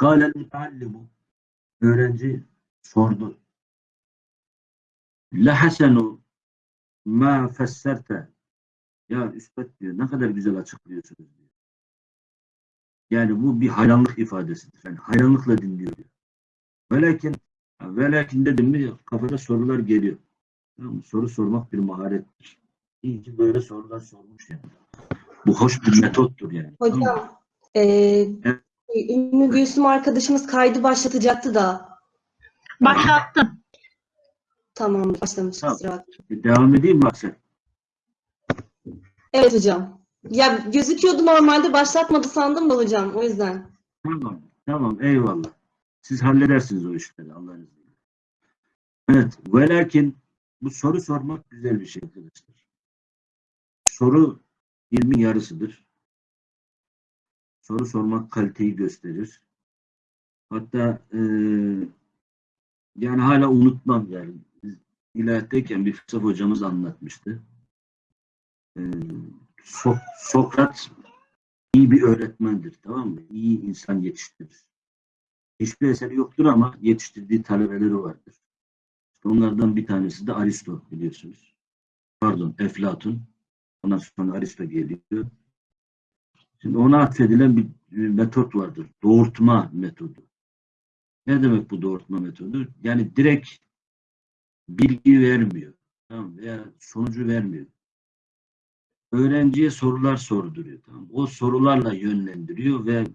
Kâlel müteallimu öğrenci sordu. Lehasenu ma fesserte ya üstad diyor ne kadar güzel açıklıyorsunuz diyor. Yani bu bir hayranlık ifadesidir. Yani hayranlıkla dinliyor diyor. Velakin velakin dedim mi kafada sorular geliyor. Tamam mı? Soru sormak bir maharettir. İyi ki böyle sorular sormuş yani. Bu hoş bir metottur yani. Tamam mı? Ümmü Gülsüm arkadaşımız kaydı başlatacaktı da. Başlattım. Tamam, başlamış. Tamam. Devam edeyim mi Aksel? Evet hocam. Ya gözüküyordu normalde başlatmadı sandım da hocam. O yüzden. Tamam, tamam, eyvallah. Siz halledersiniz o işleri Allah'ın izniyle. Evet, ve lakin bu soru sormak güzel bir şey arkadaşlar. Soru ilmin yarısıdır. Soru sormak kaliteyi gösterir. Hatta eee, yani hala unutmam yani. İlahiyattayken bir fırsat hocamız anlatmıştı. Eee, So- Sokrat iyi bir öğretmendir, tamam mı? İyi insan yetiştirir. Hiçbir eseri yoktur ama yetiştirdiği talebeleri vardır. Onlardan bir tanesi de Aristo biliyorsunuz. Pardon, Eflatun. Ondan sonra Aristo geliyor. Şimdi ona atfedilen bir, bir metot vardır. Doğurtma metodu. Ne demek bu doğurtma metodu? Yani direkt bilgi vermiyor. Tamam veya sonucu vermiyor öğrenciye sorular sorduruyor. Tamam. O sorularla yönlendiriyor ve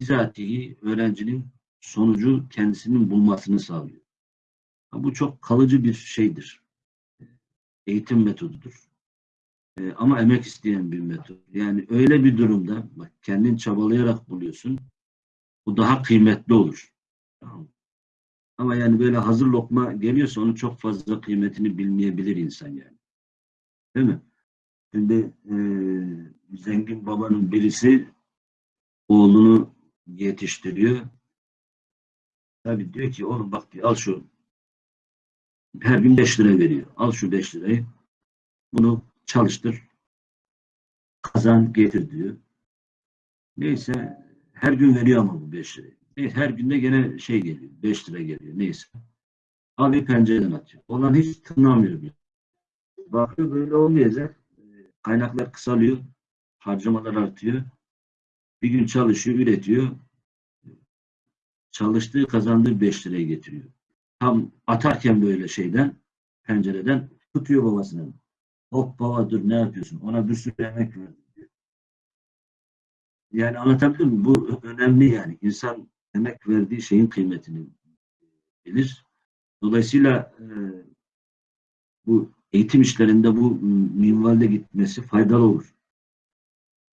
bizatihi öğrencinin sonucu kendisinin bulmasını sağlıyor. Bu çok kalıcı bir şeydir. Eğitim metodudur. Ee, ama emek isteyen bir metot. Yani öyle bir durumda bak kendin çabalayarak buluyorsun. Bu daha kıymetli olur. Ama yani böyle hazır lokma geliyorsa onun çok fazla kıymetini bilmeyebilir insan yani. Değil mi? Şimdi e, zengin babanın birisi oğlunu yetiştiriyor. Tabii diyor ki oğlum bak diyor, al şu her gün 5 lira veriyor. Al şu 5 lirayı. Bunu çalıştır. Kazan getir diyor. Neyse her gün veriyor ama bu 5 lirayı. Neyse, her günde gene şey geliyor. 5 lira geliyor. Neyse. Abi pencereden atıyor. Olan hiç tınlamıyor bile. Bakıyor böyle olmayacak kaynaklar kısalıyor, harcamalar artıyor. Bir gün çalışıyor, üretiyor. Çalıştığı, kazandığı 5 liraya getiriyor. Tam atarken böyle şeyden, pencereden tutuyor babasını. Hop baba dur ne yapıyorsun? Ona bir sürü emek verdim diyor. Yani anlatabildim mi? Bu önemli yani. İnsan emek verdiği şeyin kıymetini bilir. Dolayısıyla e, bu eğitim işlerinde bu minvalde gitmesi faydalı olur.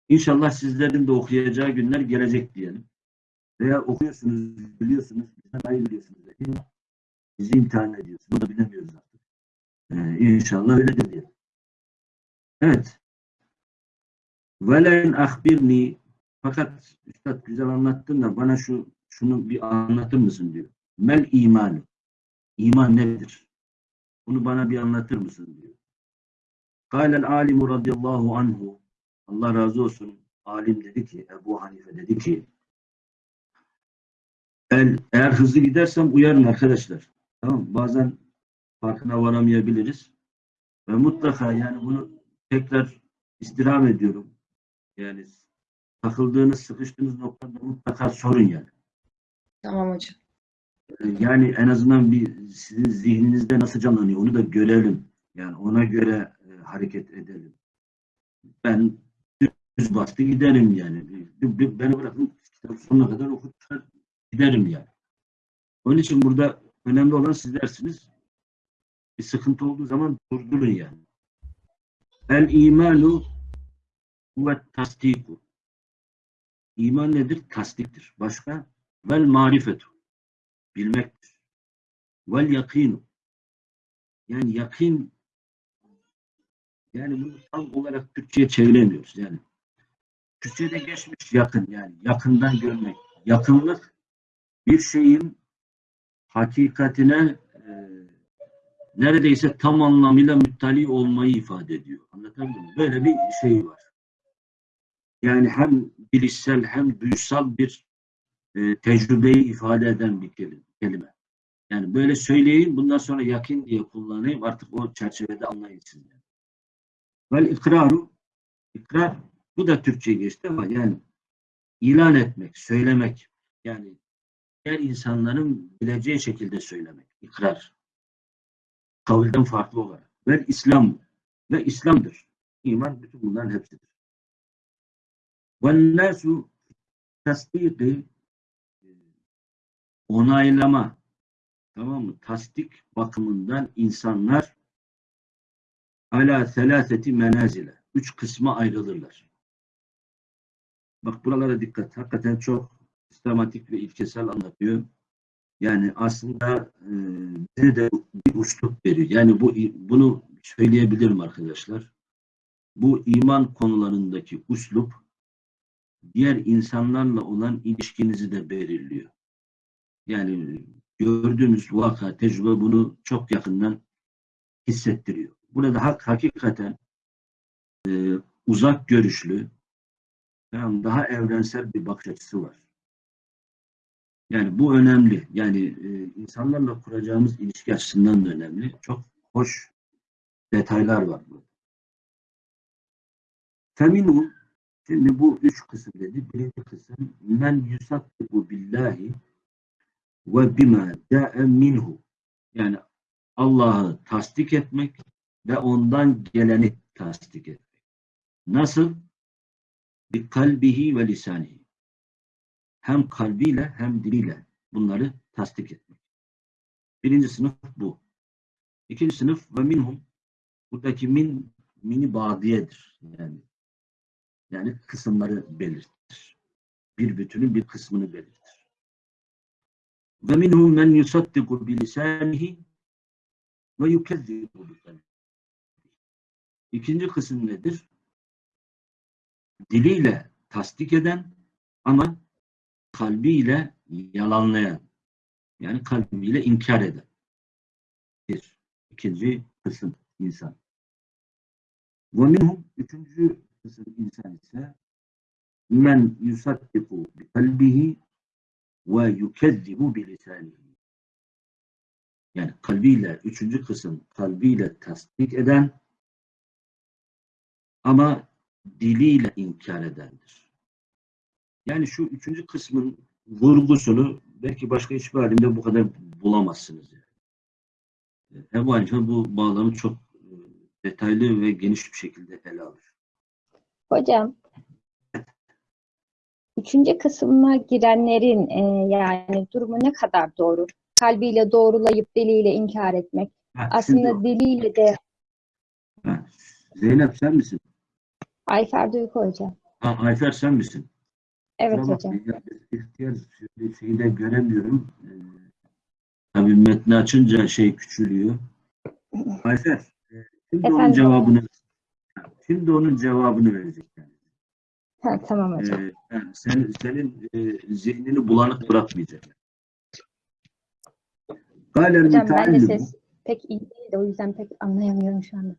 İnşallah sizlerin de okuyacağı günler gelecek diyelim. Veya okuyorsunuz, biliyorsunuz, bizden iyi biliyorsunuz. Bizi imtihan ediyorsunuz. Bunu da bilemiyoruz artık. Ee, inşallah öyledir diyelim. Evet. Velen ahbirni fakat Üstad güzel anlattın da bana şu şunu bir anlatır mısın diyor. Mel imanı. İman nedir? Bunu bana bir anlatır mısın diyor. Kâlel alimu radıyallahu anhu Allah razı olsun. Alim dedi ki, Ebu Hanife dedi ki el, eğer hızlı gidersem uyarın arkadaşlar. Tamam Bazen farkına varamayabiliriz. Ve mutlaka yani bunu tekrar istirham ediyorum. Yani takıldığınız, sıkıştığınız noktada mutlaka sorun yani. Tamam hocam. Yani en azından bir sizin zihninizde nasıl canlanıyor onu da görelim. Yani ona göre e, hareket edelim. Ben düz bastı giderim yani. Beni bırakın kitap sonuna kadar okutur giderim yani. Onun için burada önemli olan sizlersiniz. Bir sıkıntı olduğu zaman durdurun yani. El imanu ve tasdiku. İman nedir? Tasdiktir. Başka? Vel marifetu bilmektir. Vel yakinu. Yani yakin yani bunu tam olarak Türkçe'ye çeviremiyoruz. Yani Türkçe'de geçmiş yakın yani yakından görmek. Yakınlık bir şeyin hakikatine neredeyse tam anlamıyla müttali olmayı ifade ediyor. Anlatabildim mi? Böyle bir şey var. Yani hem bilişsel hem duysal bir e, tecrübeyi ifade eden bir kelime. Yani böyle söyleyeyim, bundan sonra yakin diye kullanayım, artık o çerçevede anlayın siz. yani. Vel ikraru, ikrar, bu da Türkçe geçti ama yani ilan etmek, söylemek, yani diğer insanların bileceği şekilde söylemek, ikrar. Kavulden farklı olarak. Ve İslam, ve İslam'dır. İman bütün bunların hepsidir. Nasu tasdiki onaylama tamam mı? Tasdik bakımından insanlar ala selaseti menazile üç kısma ayrılırlar. Bak buralara dikkat. Hakikaten çok sistematik ve ilkesel anlatıyor. Yani aslında e, bize de bir uçluk veriyor. Yani bu bunu söyleyebilirim arkadaşlar. Bu iman konularındaki uslup diğer insanlarla olan ilişkinizi de belirliyor. Yani gördüğünüz vaka, tecrübe bunu çok yakından hissettiriyor. Burada hak hakikaten e, uzak görüşlü, yani daha evrensel bir bakış açısı var. Yani bu önemli. Yani e, insanlarla kuracağımız ilişki açısından da önemli. Çok hoş detaylar var burada. Feminum Şimdi bu üç kısım dedi. Birinci kısım men yusakkibu billahi ve bima da'e minhu. Yani Allah'ı tasdik etmek ve ondan geleni tasdik etmek. Nasıl? Bi kalbihi ve lisanihi. Hem kalbiyle hem diliyle bunları tasdik etmek. Birinci sınıf bu. İkinci sınıf ve minhum. Buradaki min mini badiyedir. Yani yani kısımları belirtir. Bir bütünün bir kısmını belirtir. Ve minhum men yusaddiqu bi lisanihi ve yukezzibu bi İkinci kısım nedir? Diliyle tasdik eden ama kalbiyle yalanlayan. Yani kalbiyle inkar eden. Bir. İkinci kısım insan. Ve minhum üçüncü kısım insan ise men yusaddiku bi kalbihi ve yukezzibu bi lisanihi. Yani kalbiyle, üçüncü kısım kalbiyle tasdik eden ama diliyle inkar edendir. Yani şu üçüncü kısmın vurgusunu belki başka hiçbir alimde bu kadar bulamazsınız. Yani. Ebu Hanife bu bağlamı çok e, detaylı ve geniş bir şekilde ele alır. Hocam, üçüncü kısma girenlerin e, yani durumu ne kadar doğru? Kalbiyle doğrulayıp diliyle inkar etmek. Ha, Aslında şimdi- diliyle de ha, Zeynep sen misin? Ayfer Duygu hocam. Ha, Ayfer sen misin? Evet Kusura hocam. ihtiyar şeyi de göremiyorum. Ee, tabii metni açınca şey küçülüyor. Ayfer, e, şimdi onun Efendim? cevabını şimdi onun cevabını verecek yani. Ha, tamam hocam. Ee, yani sen, senin e, zihnini bulanık bırakmayacak. Galen Hocam ben de ses pek iyi değil de o yüzden pek anlayamıyorum şu anda.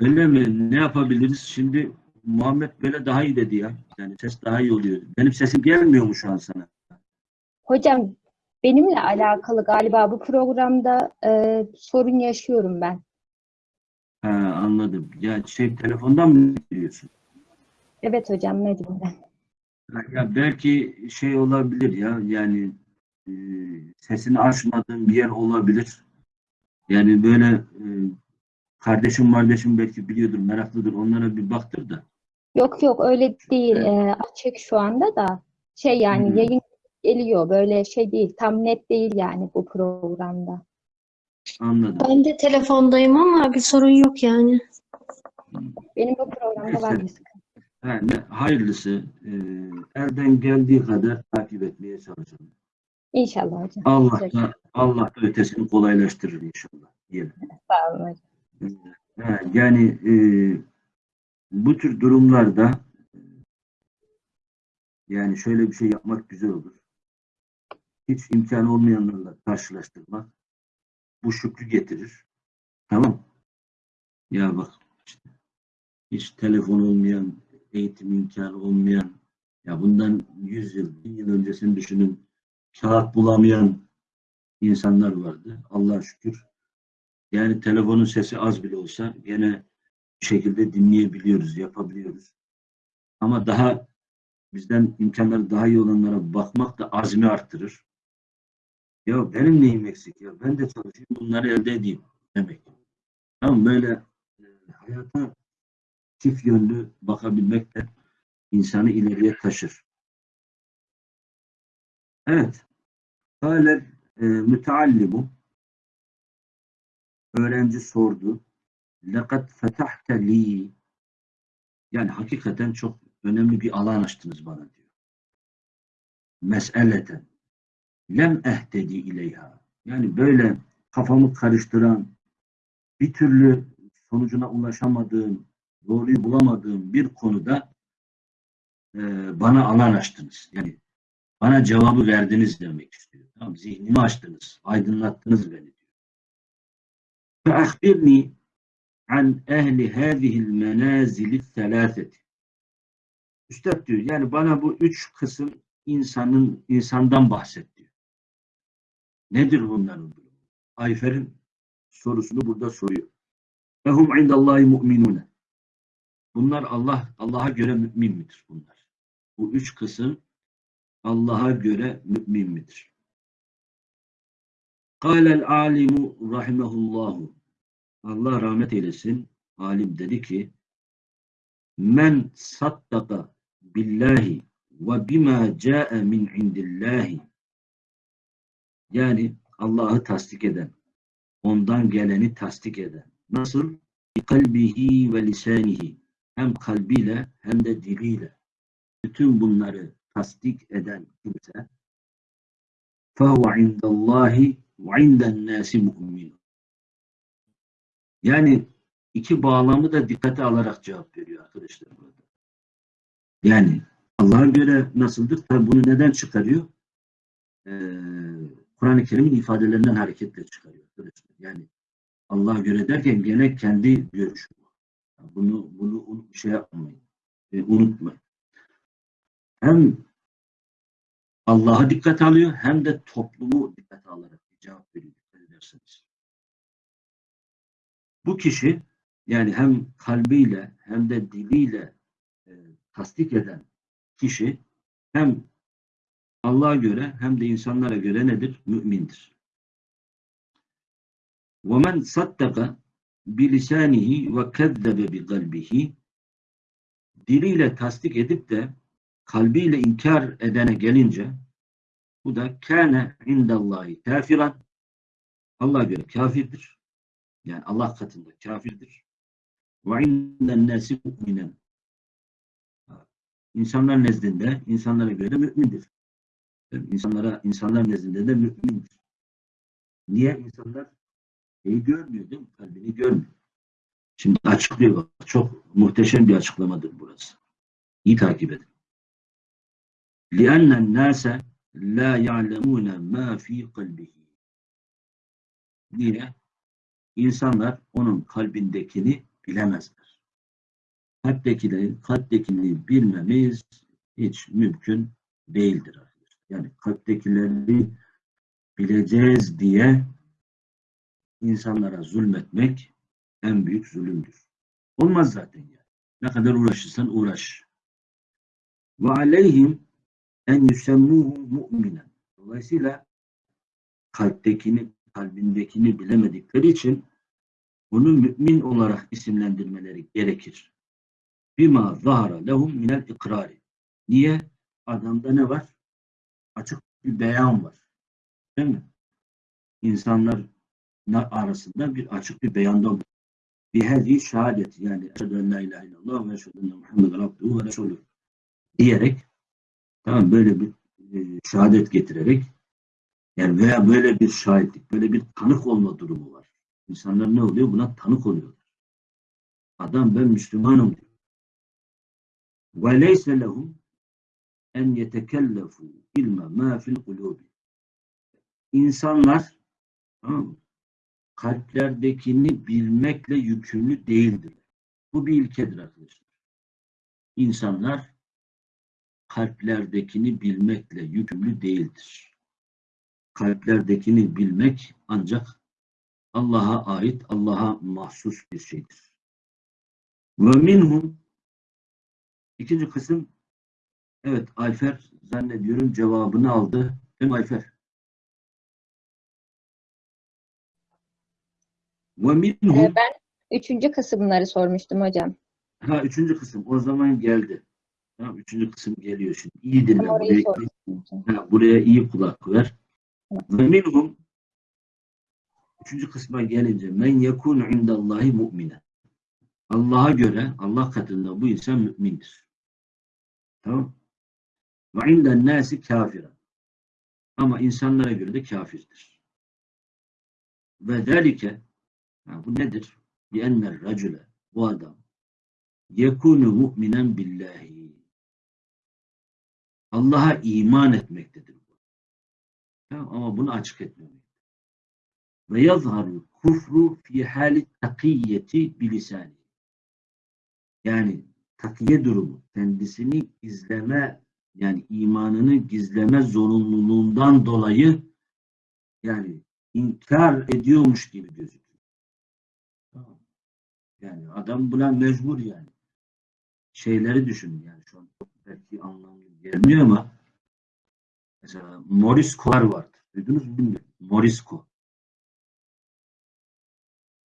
Öyle mi? Ne yapabiliriz? Şimdi Muhammed böyle daha iyi dedi ya. Yani ses daha iyi oluyor. Benim sesim gelmiyor mu şu an sana? Hocam benimle alakalı galiba bu programda e, sorun yaşıyorum ben. Ha, anladım. Ya şey telefondan mı biliyorsun? Evet hocam mecburen. Ya belki şey olabilir ya yani e, sesini açmadığın bir yer olabilir. Yani böyle e, kardeşim kardeşim belki biliyordur, meraklıdır. Onlara bir baktır da. Yok yok öyle değil. Evet. E, açık şu anda da şey yani Hı. yayın geliyor böyle şey değil. Tam net değil yani bu programda. Anladım. Ben de telefondayım ama bir sorun yok yani. Benim bu programda var bir sıkıntı. Hayırlısı e, elden geldiği kadar takip etmeye çalışalım. İnşallah hocam. Allah da, Allah da ötesini kolaylaştırır inşallah. Diyelim. Sağ olun hocam. Ha, yani e, bu tür durumlarda yani şöyle bir şey yapmak güzel olur. Hiç imkanı olmayanlarla karşılaştırmak bu şükrü getirir. Tamam. Ya bak işte, hiç telefon olmayan, eğitim imkanı olmayan ya bundan 100 yıl, 1000 yıl öncesini düşünün. kağıt bulamayan insanlar vardı. Allah'a şükür. Yani telefonun sesi az bile olsa gene şekilde dinleyebiliyoruz, yapabiliyoruz. Ama daha bizden imkanları daha iyi olanlara bakmak da azmi arttırır. Ya benim neyim eksik ya? Ben de çalışayım, bunları elde edeyim demek. Tamam böyle e, hayata çift yönlü bakabilmek de insanı ileriye taşır. Evet. Kâle e, müteallimu öğrenci sordu. لَقَدْ فَتَحْتَ لِي Yani hakikaten çok önemli bir alan açtınız bana diyor. Mes'eleten lem ehtedi ileyha. Yani böyle kafamı karıştıran, bir türlü sonucuna ulaşamadığım, doğruyu bulamadığım bir konuda e, bana alan açtınız. Yani bana cevabı verdiniz demek istiyor. Tamam, zihnimi açtınız, aydınlattınız beni diyor. فَأَخْبِرْنِي an ehli hâzihil menâzili selâseti. Üstad diyor, yani bana bu üç kısım insanın insandan bahset diyor. Nedir bunların durumu? Ayfer'in sorusunu burada soruyor. Ehum indallahi mu'minune. Bunlar Allah Allah'a göre mümin midir bunlar? Bu üç kısım Allah'a göre mümin midir? Kâlel alimu rahimehullahu. Allah rahmet eylesin. Alim dedi ki Men saddaka billahi ve bima ca'e min indillahi yani Allah'ı tasdik eden, ondan geleni tasdik eden. Nasıl? kalbihi ve lisanihi. Hem kalbiyle hem de diliyle. Bütün bunları tasdik eden kimse فَهُوَ عِنْدَ اللّٰهِ وَعِنْدَ النَّاسِ مُؤْمِنٌ yani iki bağlamı da dikkate alarak cevap veriyor arkadaşlar burada. Yani Allah'a göre nasıldır? Tabi bunu neden çıkarıyor? Ee, Kur'an-ı Kerim'in ifadelerinden hareketle çıkarıyor arkadaşlar. Yani Allah'a göre derken gene kendi görüşü. Bunu bunu şey yapmayın. E, unutmayın. Hem Allah'a dikkat alıyor hem de toplumu dikkate alarak cevap veriyor. Dikkat ederseniz. Bu kişi yani hem kalbiyle hem de diliyle e, tasdik eden kişi hem Allah'a göre hem de insanlara göre nedir? Mümindir. وَمَنْ صَدَّقَ بِلِسَانِهِ وَكَذَّبَ بِقَلْبِهِ Diliyle tasdik edip de kalbiyle inkar edene gelince bu da kâne indallahi kafiran Allah'a göre kafirdir. Yani Allah katında kafirdir. Ve inden nâsi mu'minen İnsanlar nezdinde, insanlara göre de mümindir. Yani insanlara, insanlar nezdinde de mümindir. Niye insanlar şeyi görmüyor değil mi? Kalbini görmüyor. Şimdi açıklıyor bak. Çok muhteşem bir açıklamadır burası. İyi takip edin. لِأَنَّ النَّاسَ لَا يَعْلَمُونَ مَا ف۪ي قَلْبِهِ Niye? İnsanlar onun kalbindekini bilemezler. Kalptekileri, kalptekini bilmemiz hiç mümkün değildir. Yani kalptekileri bileceğiz diye insanlara zulmetmek en büyük zulümdür. Olmaz zaten yani. Ne kadar uğraşırsan uğraş. Ve aleyhim en yusemmuhu mu'minen. Dolayısıyla kalptekini, kalbindekini bilemedikleri için onu mümin olarak isimlendirmeleri gerekir. Bima zahara lehum minel ikrari. Niye? Adamda ne var? Açık bir beyan var. Değil mi? İnsanlar arasında bir açık bir beyanda bir hedi şehadet yani eşhedü en la ilahe illallah ve eşhedü enne Muhammeden abduhu ve resulü diyerek tamam böyle bir e, şehadet getirerek yani veya böyle bir şahitlik, böyle bir tanık olma durumu var. İnsanlar ne oluyor? Buna tanık oluyorlar. Adam ben Müslümanım diyor. Leyse lehum en yetekellefu ilme ma fil kulubi. İnsanlar kalplerdekini bilmekle yükümlü değildir. Bu bir ilkedir arkadaşlar. İnsanlar kalplerdekini bilmekle yükümlü değildir. Kalplerdekini bilmek ancak Allah'a ait, Allah'a mahsus bir şeydir. Ve minhum ikinci kısım evet Ayfer zannediyorum cevabını aldı. Değil mi Ayfer? Ve minhum Ee, ben üçüncü kısımları sormuştum hocam. ha üçüncü kısım o zaman geldi. Tamam, üçüncü kısım geliyor şimdi. İyi dinle. Buraya, ha, buraya iyi kulak ver. Ve minhum üçüncü kısma gelince men yekunu indallahi mu'mine. Allah'a göre Allah katında bu insan mümindir. Tamam. Ve inden nasi kafira. Ama insanlara göre de kafirdir. Ve zelike ha, bu nedir? Bi enner racule bu adam yekunu mu'minen billahi. Allah'a iman etmektedir. Ama bunu açık etmemek. Ve yazharu kufru fi hali takiyeti bilisani. Yani takiye durumu, kendisini gizleme, yani imanını gizleme zorunluluğundan dolayı yani inkar ediyormuş gibi gözüküyor. Yani adam buna mecbur yani. Şeyleri düşünün yani şu an belki anlamlı gelmiyor ama mesela Morisco'lar vardı. Duydunuz mu bilmiyorum. Morisco.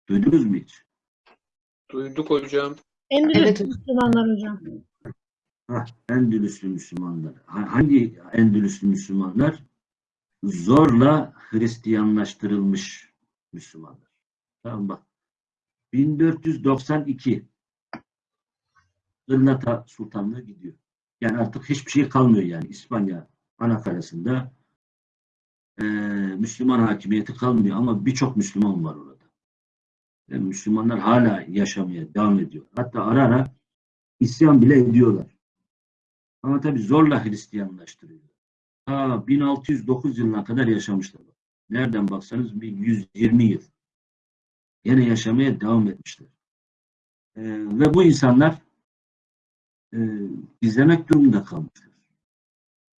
Duydunuz mu hiç? Duyduk hocam. Endülüs Evet. Müslümanlar hocam. Hah, Endülüslü Müslümanlar. Ha- Hangi Endülüslü Müslümanlar? Zorla Hristiyanlaştırılmış Müslümanlar. Tamam bak. 1492 Gırnata Sultanlığı gidiyor. Yani artık hiçbir şey kalmıyor yani. İspanya anakarasında eee, Müslüman hakimiyeti kalmıyor ama birçok Müslüman var orada. Yani Müslümanlar hala yaşamaya devam ediyor. Hatta ara ara isyan bile ediyorlar. Ama tabii zorla Hristiyanlaştırıyor. Ta 1609 yılına kadar yaşamışlar. Nereden baksanız bir 120 yıl. Yine yaşamaya devam etmişler. Ee, ve bu insanlar e, izlemek durumunda kalmışlar.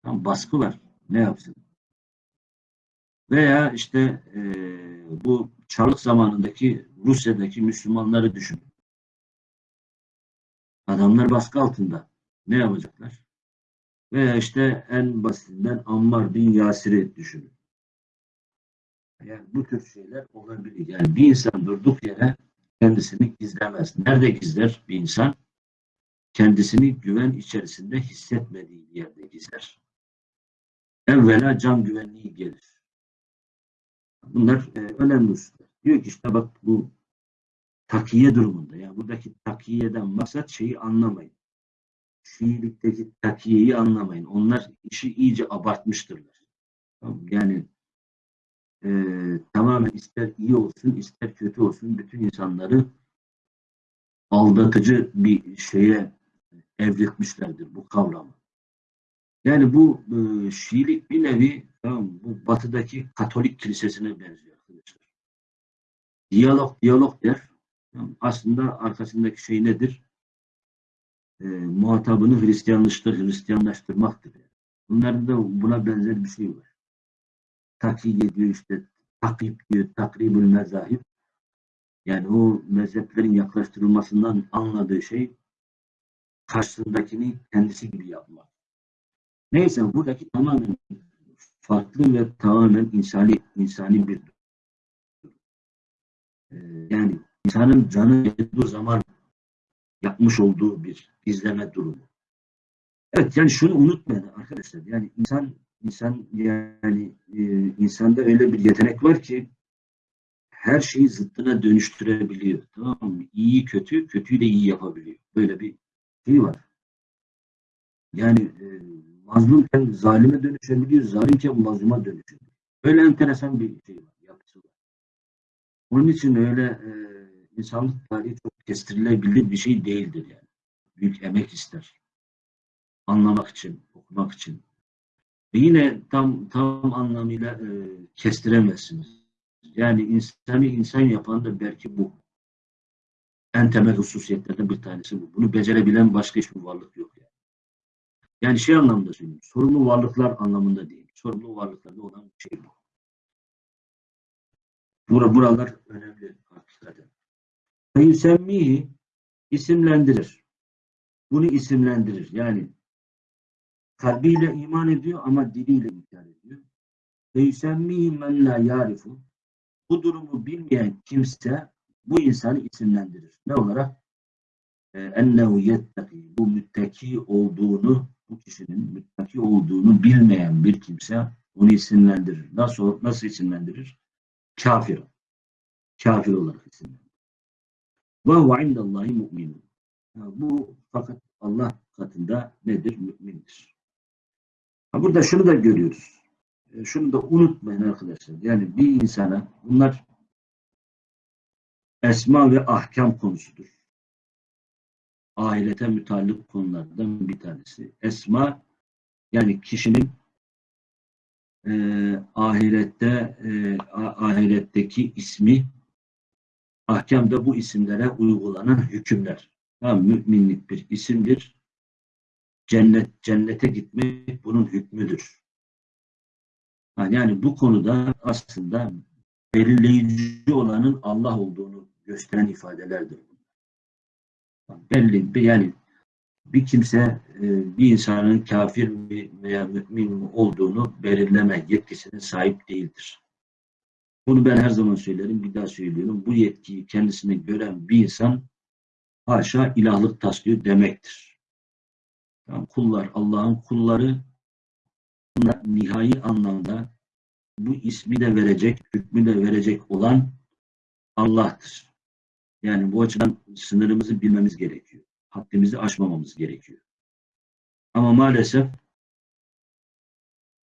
Tam baskı var. Ne yapsın? Veya işte e, bu Çarlık zamanındaki Rusya'daki Müslümanları düşünün. Adamlar baskı altında. Ne yapacaklar? Veya işte en basitinden Ammar bin Yasir'i düşünün. Yani bu tür şeyler olabilir. Yani bir insan durduk yere kendisini gizlemez. Nerede gizler bir insan? Kendisini güven içerisinde hissetmediği yerde gizler. Evvela can güvenliği gelir. Bunlar e, önemli hususlar. Diyor ki işte bak bu takiye durumunda. Yani buradaki takiyeden maksat şeyi anlamayın. Şiilikteki takiyeyi anlamayın. Onlar işi iyice abartmıştırlar. Yani e, tamamen ister iyi olsun ister kötü olsun bütün insanları aldatıcı bir şeye evrilmişlerdir bu kavramı. Yani bu e, Şiilik bir nevi tamam, bu batıdaki Katolik kilisesine benziyor arkadaşlar. Diyalog diyalog der. Aslında arkasındaki şey nedir? E, muhatabını Hristiyanlaştır, Hristiyanlaştırmaktır. Yani. Bunların da buna benzer bir şey var. Takiye diyor işte, takip diyor, takribül mezahip. Yani o mezheplerin yaklaştırılmasından anladığı şey karşısındakini kendisi gibi yapmak. Neyse buradaki tamamen farklı ve tamamen insani insani bir. Ee, yani insanın canı yediği zaman yapmış olduğu bir izleme durumu. Evet yani şunu unutmayın arkadaşlar. Yani insan insan yani e, insanda öyle bir yetenek var ki her şeyi zıttına dönüştürebiliyor. Tamam mı? İyi kötü, kötüyü de iyi yapabiliyor. Böyle bir şey var. Yani e, mazlumken zalime dönüşebiliyor, zalimken mazluma dönüşebiliyor. Öyle enteresan bir şey var, yapısı var. Onun için öyle e, insanlık tarihi çok kestirilebilir bir şey değildir yani. Büyük emek ister. Anlamak için, okumak için. Ve yine tam tam anlamıyla e, kestiremezsiniz. Yani insanı insan yapan da belki bu. En temel hususiyetlerden bir tanesi bu. Bunu becerebilen başka hiçbir varlık yok yani. Şey anlamda söylüyorum. Sorumlu varlıklar anlamında değil. Sorumlu varlıklarda olan şey bu. Bura, buralar önemli hakikaten. Feyüsemmihi isimlendirir. Bunu isimlendirir. Yani kalbiyle iman ediyor ama diliyle inkar ediyor. Feyüsemmihi men la yarifu bu durumu bilmeyen kimse bu insanı isimlendirir. Ne olarak? Ee, Ennehu yettaki bu müttaki olduğunu bu kişinin müttaki olduğunu bilmeyen bir kimse onu isimlendirir. Nasıl nasıl isimlendirir? Kafir. Kafir olarak isimlendirir. Ve huve indallahi mu'minun. Bu fakat Allah katında nedir? Mümindir. Ha, burada şunu da görüyoruz. E, Şunu da unutmayın arkadaşlar. Yani bir insana bunlar esma ve ahkam konusudur. Ahirete mütallık konulardan bir tanesi. Esma yani kişinin e, ahirette e, ahiretteki ismi ahkamda bu isimlere uygulanan hükümler. Tamam, müminlik bir isimdir. Cennet cennete gitmek bunun hükmüdür. Yani bu konuda aslında belirleyici olanın Allah olduğunu gösteren ifadelerdir. Belli bir yani bir kimse e, bir insanın kafir mi veya mümin mi olduğunu belirleme yetkisine sahip değildir. Bunu ben her zaman söylerim, bir daha söylüyorum. Bu yetkiyi kendisine gören bir insan haşa ilahlık taslıyor demektir. Yani kullar, Allah'ın kulları nihai anlamda bu ismi de verecek, hükmü de verecek olan Allah'tır. Yani bu açıdan sınırımızı bilmemiz gerekiyor. Haddimizi aşmamamız gerekiyor. Ama maalesef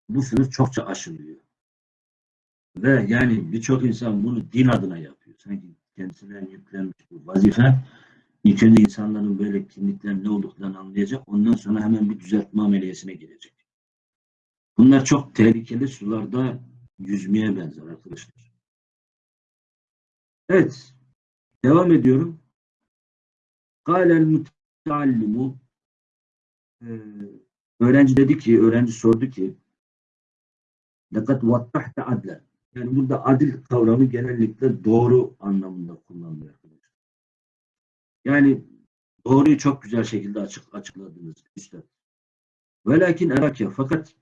bu sınır çokça aşılıyor. Ve yani birçok insan bunu din adına yapıyor. Sanki kendisine yüklenmiş bu vazife. İlk önce insanların böyle kimliklerin ne olduklarını anlayacak. Ondan sonra hemen bir düzeltme ameliyesine girecek. Bunlar çok tehlikeli sularda yüzmeye benzer arkadaşlar. Evet. Devam ediyorum. Kâlel müteallimu ee, öğrenci dedi ki, öğrenci sordu ki lekat vattahte adlen. Yani burada adil kavramı genellikle doğru anlamında kullanılıyor arkadaşlar. Yani doğruyu çok güzel şekilde açık açıkladınız üstad. Velakin erakya fakat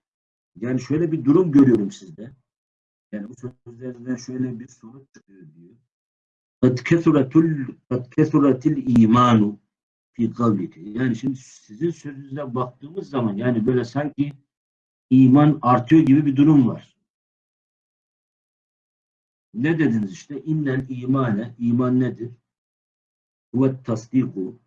yani şöyle bir durum görüyorum sizde. Yani bu sözlerden şöyle bir sonuç çıkıyor diyor kad kesuratul kad kesuratil imanu fi kavliki. Yani şimdi sizin sözünüze baktığımız zaman yani böyle sanki iman artıyor gibi bir durum var. Ne dediniz işte? İnnen imane, iman nedir? Huve tasdiku,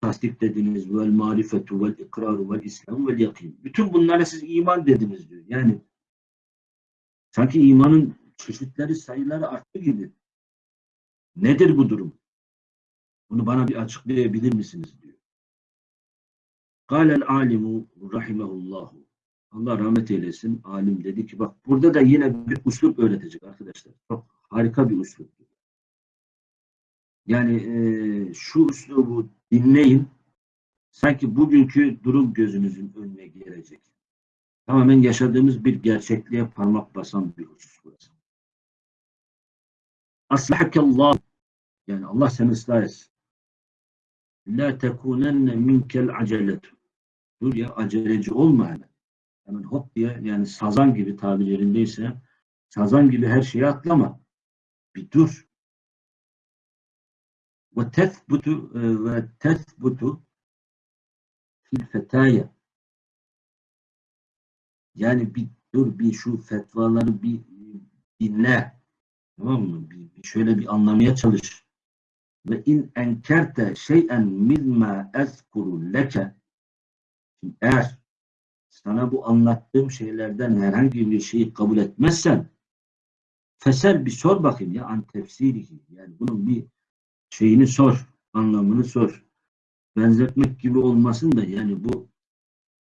tasdik dediniz, vel marifetu, vel ikraru, vel islam, vel yakin. Bütün bunlara siz iman dediniz diyor. Yani sanki imanın çeşitleri, sayıları arttı gibi. Nedir bu durum? Bunu bana bir açıklayabilir misiniz diyor. Kâlel alimu rahimehullahu. Allah rahmet eylesin. Alim dedi ki bak burada da yine bir uslup öğretecek arkadaşlar. Çok harika bir uslup. Yani e, şu uslubu dinleyin. Sanki bugünkü durum gözünüzün önüne gelecek. Tamamen yaşadığımız bir gerçekliğe parmak basan bir husus burası. Aslahakallah. Yani Allah seni ıslah etsin. La tekunenne minkel aceletu. Dur ya aceleci olma hemen. Hemen hop diye yani sazan gibi tabirlerindeyse sazan gibi her şeye atlama. Bir dur. Ve tethbutu e, ve tethbutu fil fetaya. Yani bir dur bir şu fetvaları bir dinle. Tamam mı? Bir, şöyle bir anlamaya çalış. Ve in enkerte şey'en mimma ezkuru leke. Eğer sana bu anlattığım şeylerden herhangi bir şeyi kabul etmezsen fesel bir sor bakayım ya an tefsirihi. Yani bunun bir şeyini sor anlamını sor. Benzetmek gibi olmasın da yani bu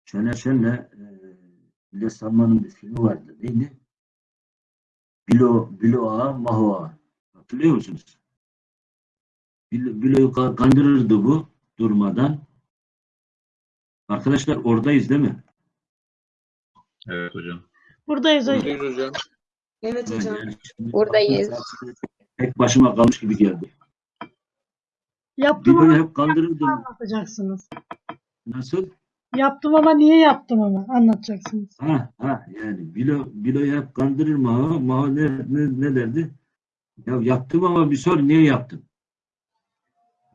Şener Şen'le e, Salman'ın bir filmi vardı. Neydi? Bilo, Biloa Mahoa hatırlıyor musunuz? Bil- Bilo'yu ka- kandırırdı bu durmadan. Arkadaşlar oradayız değil mi? Evet hocam. Buradayız hocam. Buradayız hocam. Evet hocam. yani Buradayız. Tek başıma kalmış gibi geldi. Ama hep kandırırdım. anlatacaksınız. Nasıl? Yaptım ama niye yaptım ama anlatacaksınız. Ha ha yani bilo, biloyu hep kandırır Maho. Maho ne, ne, ne derdi? Ya yaptım ama bir sor niye yaptım?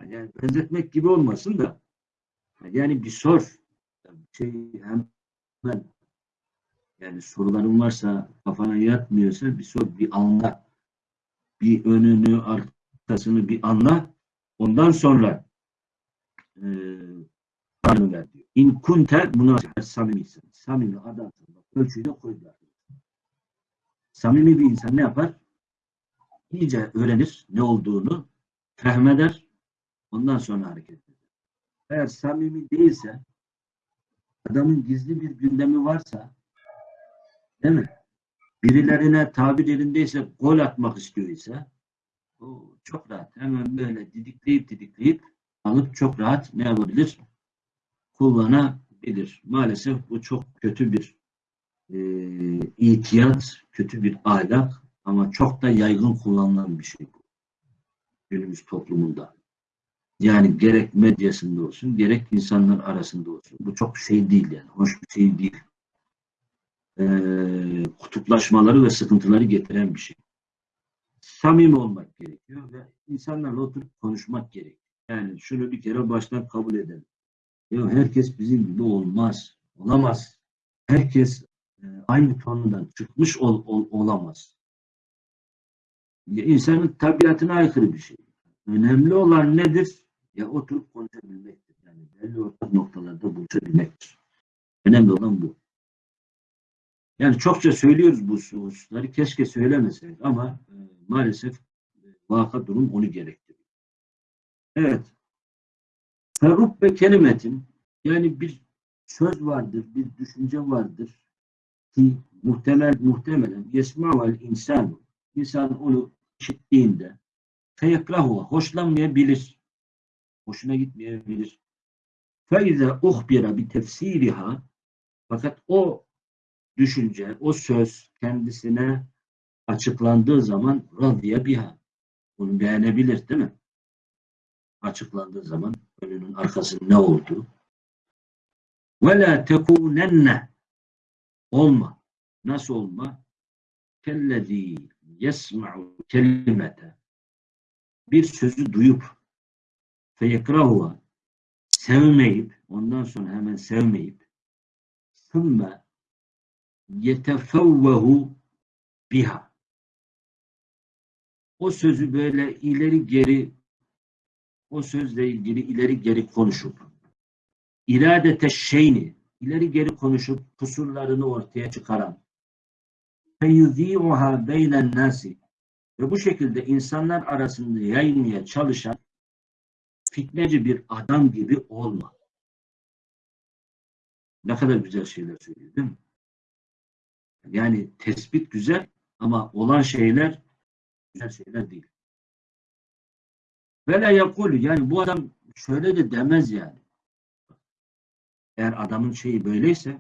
Yani benzetmek gibi olmasın da yani bir sor. Şey hemen yani soruların varsa kafana yatmıyorsa bir sor bir anla. Bir önünü arkasını bir anla. Ondan sonra Tanrı ver. İn kunte münasip samimisin. Samimi adamsın. Ölçüyü de koydular. Samimi bir insan ne yapar? İyice öğrenir ne olduğunu, fehmeder, ondan sonra hareket eder. Eğer samimi değilse, adamın gizli bir gündemi varsa, değil mi? Birilerine tabir yerindeyse gol atmak istiyorsa, o çok rahat. Hemen böyle didikleyip didikleyip alıp çok rahat ne yapabilir? Kullanabilir. Maalesef bu çok kötü bir e, itiyat, kötü bir ahlak ama çok da yaygın kullanılan bir şey bu. Günümüz toplumunda. Yani gerek medyasında olsun, gerek insanlar arasında olsun. Bu çok şey değil yani. Hoş bir şey değil. E, kutuplaşmaları ve sıkıntıları getiren bir şey. Samimi olmak gerekiyor ve insanlarla oturup konuşmak gerekiyor. Yani şunu bir kere baştan kabul edelim. Ya herkes bizim gibi olmaz. Olamaz. Herkes e, aynı tonundan çıkmış ol, ol- olamaz. Ya insanın tabiatına aykırı bir şey. Önemli olan nedir? Ya oturup konuşabilmektir. Yani belli ortak noktalarda buluşabilmektir. Önemli olan bu. Yani çokça söylüyoruz bu hususları. Keşke söylemeseydik ama e, maalesef e, vaka durum onu gerektiriyor. Evet. Ferrubbe kelimetin yani bir söz vardır, bir düşünce vardır ki muhtemel muhtemelen yesma'vel insan insan onu işittiğinde feyekrahu hoşlanmayabilir. Hoşuna gitmeyebilir. Feize uhbira bi tefsiriha fakat o düşünce, o söz kendisine açıklandığı zaman radiye biha. Bunu beğenebilir değil mi? açıklandığı zaman önünün arkasının ne olduğu. Ve la tekunenne olma. Nasıl olma? Kellezî yesma'u kelimete bir sözü duyup feyekrahuha sevmeyip ondan sonra hemen sevmeyip sümme yetefevvehu biha o sözü böyle ileri geri o sözle ilgili ileri geri konuşup iradete şeyni ileri geri konuşup kusurlarını ortaya çıkaran feyuzi'uha beynen nasi ve bu şekilde insanlar arasında yaymaya çalışan fitneci bir adam gibi olma. Ne kadar güzel şeyler söylüyor değil mi? Yani tespit güzel ama olan şeyler güzel şeyler değil. Ve la yani bu adam şöyle de demez yani. Eğer adamın şeyi böyleyse,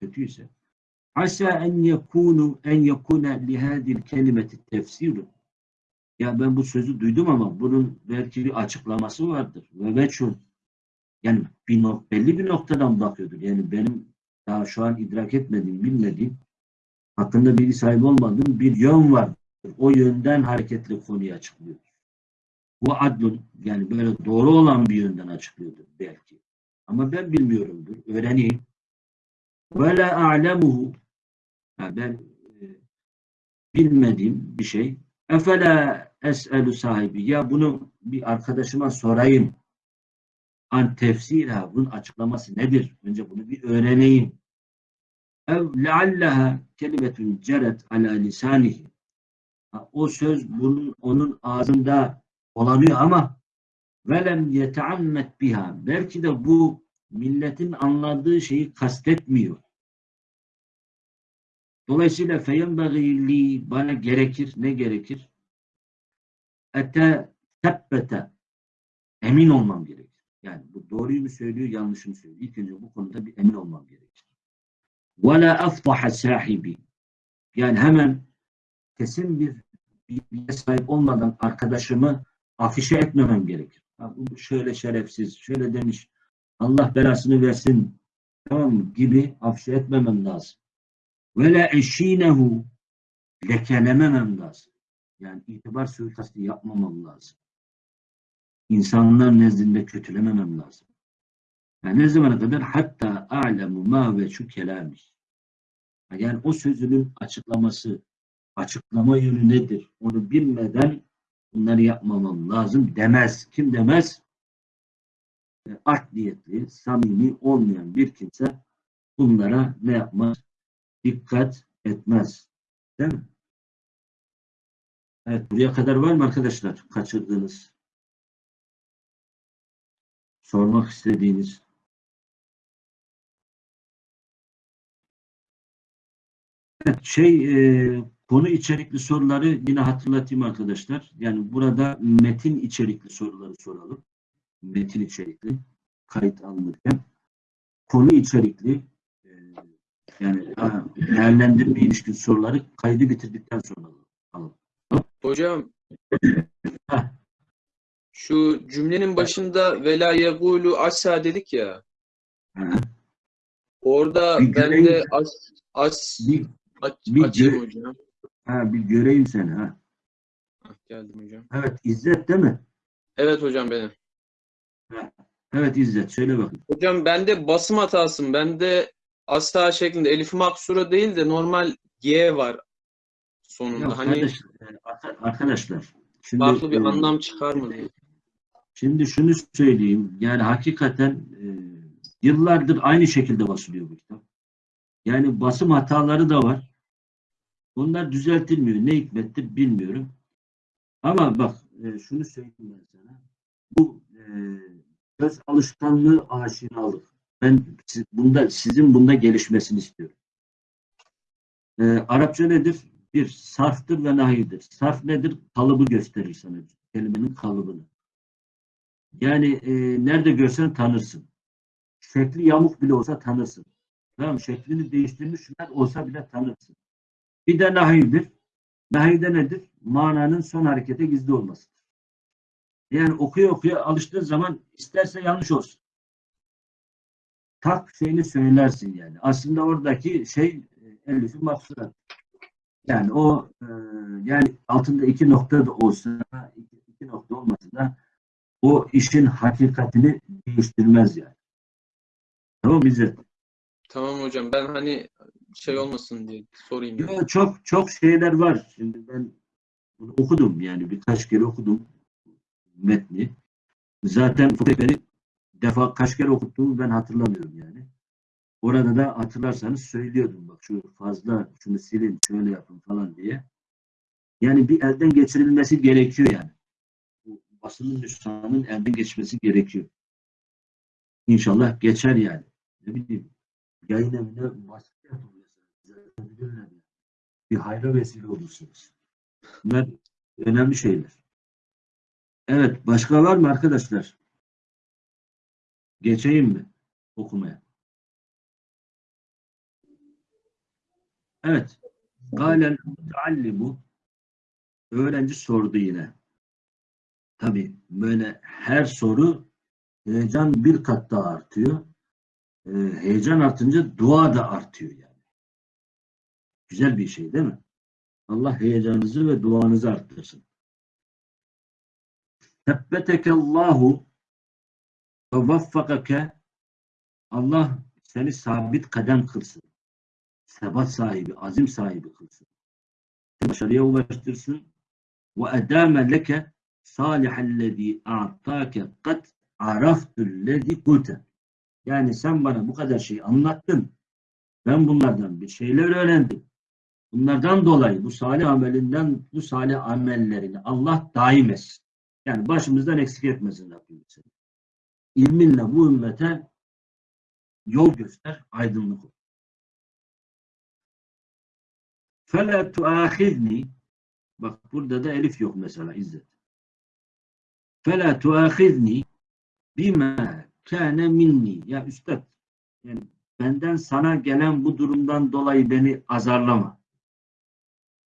kötüyse asa en yekunu en yekune li hadil kelimeti tefsiru ya ben bu sözü duydum ama bunun belki bir açıklaması vardır. Ve veçhun yani bir nok belli bir noktadan bakıyordur. Yani benim daha şu an idrak etmediğim, bilmediğim hakkında bilgi sahibi olmadığım bir yön var. O yönden hareketli konuyu açıklıyor. Bu adlun yani böyle doğru olan bir yönden açıklıyordur belki. Ama ben bilmiyorumdur. Öğreneyim. Ve la a'lemuhu ben e, bilmediğim bir şey. Efela es'elu sahibi. Ya bunu bir arkadaşıma sorayım. An tefsirha. Bunun açıklaması nedir? Önce bunu bir öğreneyim. Ev lealleha kelimetun ceret ala lisanihi. O söz bunun onun ağzında olanıyor ama velem yeteammet biha. Belki de bu milletin anladığı şeyi kastetmiyor. Dolayısıyla feyenbagî bana gerekir. Ne gerekir? Ete tebbete emin olmam gerekir. Yani bu doğruyu mu söylüyor, yanlış mı söylüyor? İlk önce bu konuda bir emin olmam gerekir. Ve la aftaha sahibi. Yani hemen kesin bir bilgiye sahip olmadan arkadaşımı afişe etmemem gerekir. Şöyle şerefsiz, şöyle demiş, Allah belasını versin tamam gibi afişe etmemem lazım. Ve la eşinehu lekelememem lazım. Yani itibar suikastı yapmamam lazım. İnsanlar nezdinde kötülememem lazım. Yani ne zamana kadar? Hatta a'lemu ma ve şu kelamiş. Yani o sözünün açıklaması, açıklama yönü nedir? Onu bilmeden bunları yapmamam lazım demez. Kim demez? E, Art niyetli, samimi olmayan bir kimse bunlara ne yapmaz? Dikkat etmez. Değil mi? Evet, buraya kadar var mı arkadaşlar? Kaçırdığınız, sormak istediğiniz. Evet, şey, e, konu içerikli soruları yine hatırlatayım arkadaşlar. Yani burada metin içerikli soruları soralım. Metin içerikli, kayıt alınırken. Konu içerikli, e, yani değerlendirme ilişkin soruları kaydı bitirdikten sonra alalım. Hocam şu cümlenin başında vela yegulu asa dedik ya. Hı. Orada Bir ben de as, as Bir, aç, bir açayım hocam. Ha, bir göreyim seni. Ha. Geldim hocam. Evet, İzzet değil mi? Evet hocam benim. Evet İzzet, söyle bakayım. Hocam bende basım hatasım. Bende asa şeklinde elif maksura değil de normal G var sonunda. Ya hani kardeş, e, arka- arkadaşlar, şimdi, farklı bir e, anlam çıkar mı diye. Şimdi şunu söyleyeyim. Yani hakikaten e, yıllardır aynı şekilde basılıyor bu kitap. Yani basım hataları da var. Bunlar düzeltilmiyor. Ne hikmettir bilmiyorum. Ama bak e, şunu söyleyeyim ben sana. Bu e, göz alışkanlığı aşinalık. Ben siz- bunda sizin bunda gelişmesini istiyorum. E, Arapça nedir? Bir, sarftır ve nahiydir. Sarf nedir? Kalıbı gösterir sana. Kelimenin kalıbını. Yani e, nerede görsen tanırsın. Şekli yamuk bile olsa tanırsın. Tamam? Şeklini değiştirmişler olsa bile tanırsın. Bir de nahivdir. Nahivde nedir? Mananın son harekete gizli olması. Yani okuya okuya alıştığın zaman isterse yanlış olsun. Tak şeyini söylersin yani. Aslında oradaki şey e, elifi maksurat. Yani o e, yani altında iki nokta da olsa iki, iki nokta olmasa da o işin hakikatini değiştirmez yani. Tamam mı İzzet? Tamam hocam. Ben hani şey olmasın diye sorayım. Yo, çok çok şeyler var. Şimdi ben bunu okudum yani birkaç kere okudum metni. Zaten Fukre'yi defa kaç kere okuttuğumu ben hatırlamıyorum yani. Orada da hatırlarsanız söylüyordum bak şu fazla şunu silin şöyle yapın falan diye. Yani bir elden geçirilmesi gerekiyor yani. Bu basının nüshanın elden geçmesi gerekiyor. İnşallah geçer yani. Ne bileyim yayın evine baskı yapın yani. Bir hayra vesile olursunuz. Bunlar önemli şeyler. Evet, başka var mı arkadaşlar? Geçeyim mi okumaya? Evet. Galen mutallimu öğrenci sordu yine. Tabii böyle her soru heyecan bir kat daha artıyor. Ee, heyecan artınca dua da artıyor yani. Güzel bir şey değil mi? Allah heyecanınızı ve duanızı arttırsın. Tebbetekallahu ve vaffakake Allah seni sabit kadem kılsın. Sebat sahibi, azim sahibi kılsın. Başarıya ulaştırsın. Ve edame leke salihellezî a'tâke kad araftullezî kulte. Yani sen bana bu kadar şey anlattın. Ben bunlardan bir şeyler öğrendim. Bunlardan dolayı bu salih amelinden, bu salih amellerini Allah daim etsin. Yani başımızdan eksik etmesin Rabbim seni. İlminle bu ümmete yol göster, aydınlık ol. فَلَا تُآخِذْنِي Bak burada da elif yok mesela İzzet. فَلَا تُآخِذْنِي بِمَا كَانَ minni. Ya üstad, yani benden sana gelen bu durumdan dolayı beni azarlama.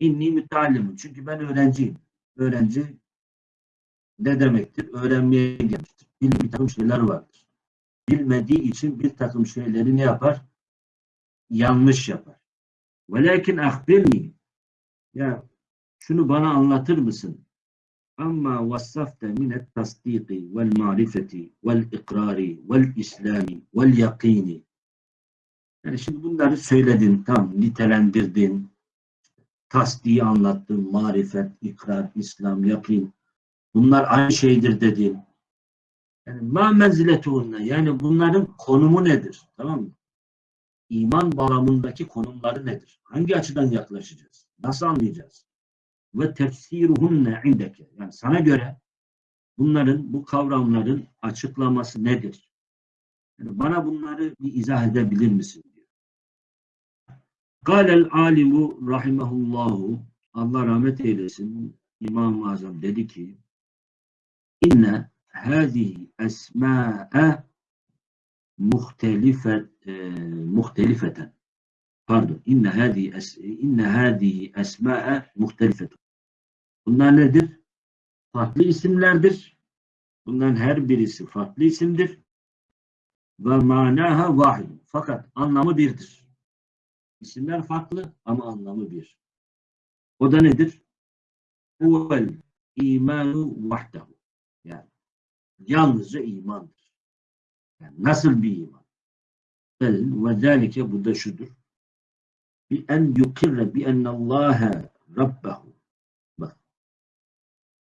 İnni müteallimun. Çünkü ben öğrenciyim. Öğrenci ne demektir? Öğrenmeye gelmiştir. Bildiği bir takım şeyler vardır. Bilmediği için bir takım şeyleri ne yapar? Yanlış yapar. Velakin ahbirni. Ya şunu bana anlatır mısın? Amma vassafte minet tasdiki vel marifeti vel ikrari vel islami vel yakini. Yani şimdi bunları söyledin, tam nitelendirdin, tasdiği anlattın, marifet, ikrar, İslam, yakin. Bunlar aynı şeydir dedin. Yani ma menziletuhunne yani bunların konumu nedir? Tamam mı? İman bağlamındaki konumları nedir? Hangi açıdan yaklaşacağız? Nasıl anlayacağız? Ve tefsiruhunne indeke. Yani sana göre bunların, bu kavramların açıklaması nedir? Yani bana bunları bir izah edebilir misin? Kâlel alimu rahimehullahu Allah rahmet eylesin İmam-ı Azam dedi ki inne hâzihi esmâ'e muhtelife, e, muhtelifeten pardon inne hâzihi es, inne hâzihi esmâ'e muhtelifeten bunlar nedir? Farklı isimlerdir. Bunların her birisi farklı isimdir. Ve manaha vahid. Fakat anlamı birdir. İsimler farklı ama anlamı bir. O da nedir? Huvel imanu vahdehu. Yani yalnızca imandır. Yani nasıl bir iman? Ve zâlike bu da şudur. Bi en yukirre bi ennallâhe rabbehu. Bak.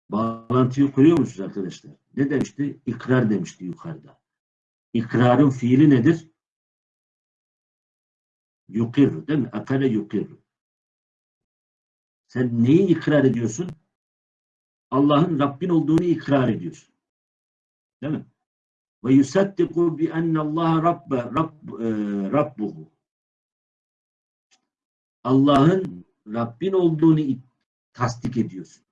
Bağlantıyı kuruyor musunuz arkadaşlar? Ne demişti? İkrar demişti yukarıda. İkrarın fiili nedir? Yukirru değil mi? Akare yukirru. Sen neyi ikrar ediyorsun? Allah'ın Rabbin olduğunu ikrar ediyorsun. Değil mi? Ve yusaddiku bi ennallaha rabbe rabb, e, rabbuhu. Allah'ın Rabbin olduğunu tasdik ediyorsun.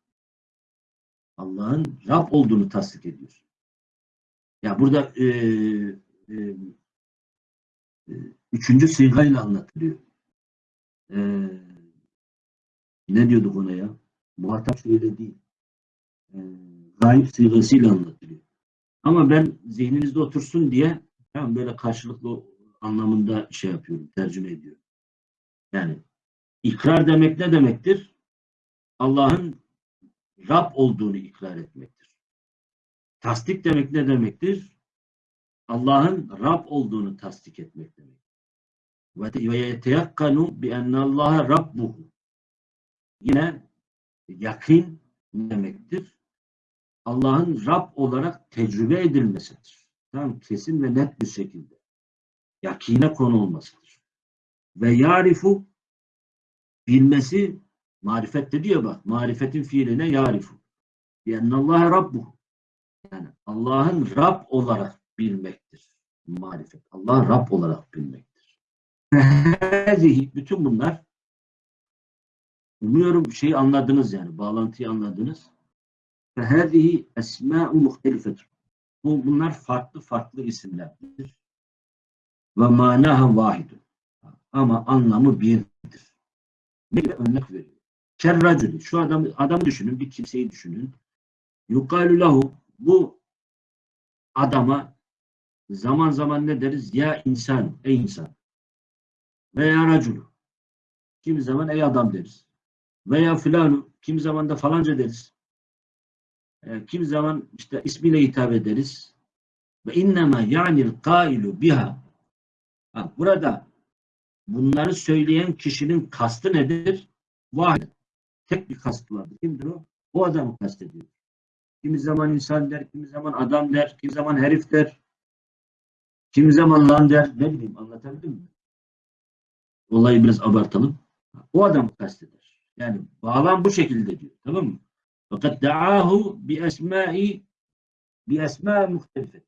Allah'ın Rab olduğunu tasdik ediyorsun. Ya burada e, e, üçüncü sigayla anlatılıyor. E, ne diyorduk ona ya? Muhatap şöyle değil. E, gayb sigasıyla anlatılıyor. Ama ben zihninizde otursun diye tamam, böyle karşılıklı anlamında şey yapıyorum, tercüme ediyorum. Yani ikrar demek ne demektir? Allah'ın Rab olduğunu ikrar etmektir. Tasdik demek ne demektir? Allah'ın Rab olduğunu tasdik etmek demek. Ve yeteyakkanu bi ennallaha rabbuhu. Yine yakin demektir. Allah'ın Rab olarak tecrübe edilmesidir. Tam kesin ve net bir şekilde. Yakine konu olmasıdır. Ve yarifu bilmesi marifet dedi ya bak marifetin fiiline yarifu. Yennallaha rabbuhu. Yani Allah'ın Rab olarak bilmektir. Marifet. Allah Rab olarak bilmektir. Hâzihi, bütün bunlar umuyorum şeyi anladınız yani bağlantıyı anladınız. فَهَذِهِ esmâ'u muhtelifetur. Bu, bunlar farklı farklı isimlerdir. Ve manaha vahidun. Ama anlamı birdir. Bir örnek veriyor. Kerracülü. Şu adam, adamı düşünün, bir kimseyi düşünün. Yukalu lahu. Bu adama zaman zaman ne deriz? Ya insan, ey insan. Veya racülü. Kimi zaman ey adam deriz. Veya filanu. Kimi zaman da falanca deriz. E, kimi zaman işte ismiyle hitap ederiz. Ve innema ya'nil kailu biha. Ha, burada bunları söyleyen kişinin kastı nedir? Vahid. Tek bir kastı vardır. Kimdir o? O adamı kastediyor. Kimi zaman insan der, kimi zaman adam der, kimi zaman herif der, kimi zaman lan der. Ne bileyim anlatabildim mi? Olayı biraz abartalım. O adamı kasteder. Yani bağlam bu şekilde diyor. Tamam mı? Fakat da'ahu bi esmai bi esma muhtelifet.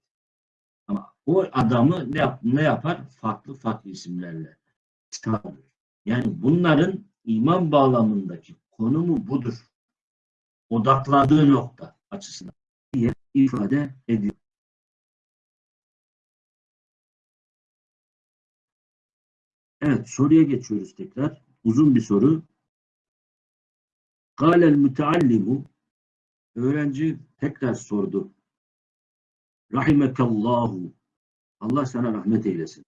Ama o adamı ne, yap, ne yapar? Farklı farklı isimlerle çağırır. Yani bunların iman bağlamındaki konumu budur. Odakladığı nokta açısından diye ifade ediyor. Evet soruya geçiyoruz tekrar. Uzun bir soru. Kâlel müteallimu öğrenci tekrar sordu. Rahimekallahu Allah sana rahmet eylesin.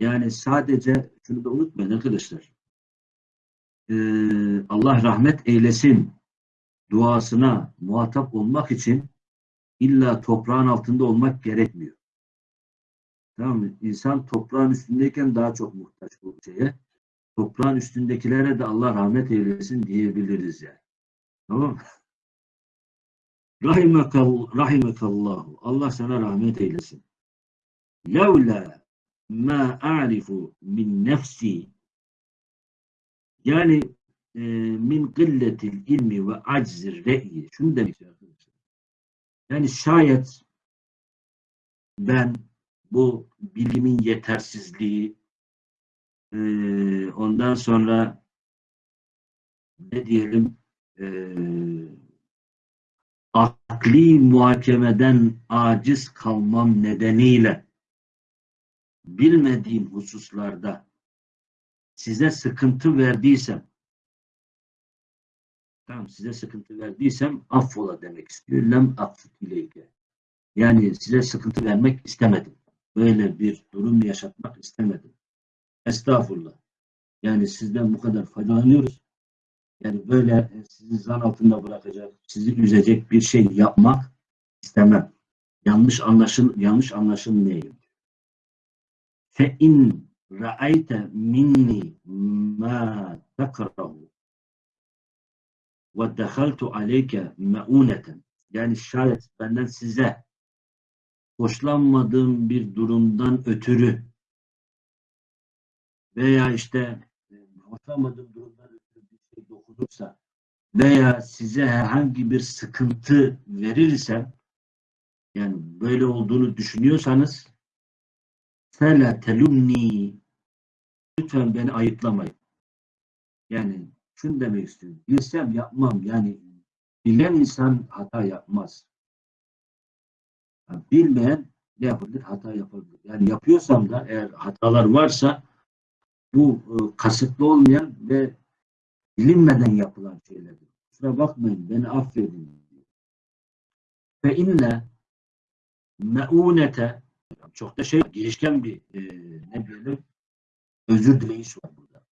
Yani sadece şunu da unutmayın arkadaşlar. Ee, Allah rahmet eylesin duasına muhatap olmak için illa toprağın altında olmak gerekmiyor. Tamam mı? İnsan toprağın üstündeyken daha çok muhtaç bu şeye. Toprağın üstündekilere de Allah rahmet eylesin diyebiliriz yani. Tamam mı? Rahimekal, rahimekallahu. Allah sana rahmet eylesin. Levla ma a'rifu min nefsi yani e, min kılletil ilmi ve aczir re'yi. Şunu demek arkadaşlar. Yani şayet ben bu bilimin yetersizliği e, ondan sonra ne diyelim e, akli muhakemeden aciz kalmam nedeniyle bilmediğim hususlarda size sıkıntı verdiysem tamam size sıkıntı verdiysem affola demek istiyor. Lem affut ileyke. Yani size sıkıntı vermek istemedim. Böyle bir durum yaşatmak istemedim. Estağfurullah. Yani sizden bu kadar faydalanıyoruz. Yani böyle sizi zan altında bırakacak, sizi üzecek bir şey yapmak istemem. Yanlış anlaşıl yanlış anlaşılmayayım. Fe in ra'ayte minni ma takrahu ve dehaltu aleyke meuneten yani şayet benden size hoşlanmadığım bir durumdan ötürü veya işte e, hoşlanmadığım durumdan ötürü bir şey dokunursa veya size herhangi bir sıkıntı verirsem yani böyle olduğunu düşünüyorsanız fela telumni lütfen beni ayıplamayın. Yani şunu demek istiyorum. Bilsem yapmam. Yani bilen insan hata yapmaz. Bilmeyen ne yapabilir? Hata yapabilir. Yani yapıyorsam da eğer hatalar varsa bu e, kasıtlı olmayan ve bilinmeden yapılan şeylerdir. Kusura bakmayın, beni affedin. Ve inne meunete çok da şey girişken bir e, ne diyelim özür dileyiş var burada.